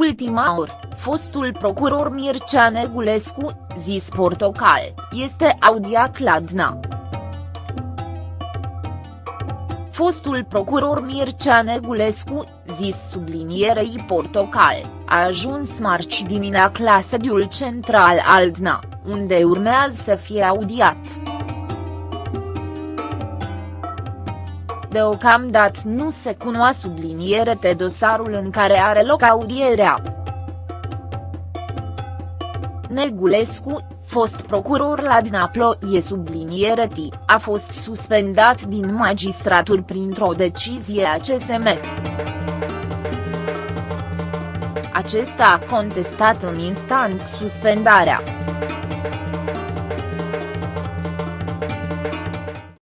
ultima oră, fostul procuror Mircea Negulescu, zis Portocal, este audiat la DNA. Fostul procuror Mircea Negulescu, zis sublinierei Portocal, a ajuns marți dimineața la sediul central al DNA, unde urmează să fie audiat. Deocamdată nu se cunoaște subliniere de dosarul în care are loc audierea. Negulescu, fost procuror la Dnaplo e subliniere T, a fost suspendat din magistratur printr-o decizie a CSM. Acesta a contestat în instant suspendarea.